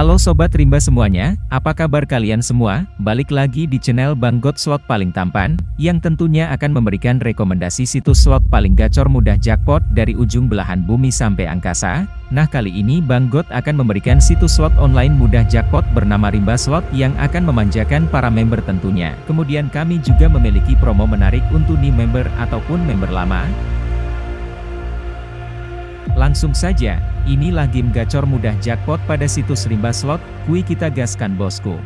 Halo Sobat Rimba semuanya, apa kabar kalian semua? Balik lagi di channel Bang God Slot paling tampan, yang tentunya akan memberikan rekomendasi situs slot paling gacor mudah jackpot dari ujung belahan bumi sampai angkasa. Nah kali ini Bang God akan memberikan situs slot online mudah jackpot bernama Rimba Slot yang akan memanjakan para member tentunya. Kemudian kami juga memiliki promo menarik untuk new member ataupun member lama. Langsung saja, inilah game gacor mudah jackpot pada situs Rimba Slot, kui kita gaskan bosku.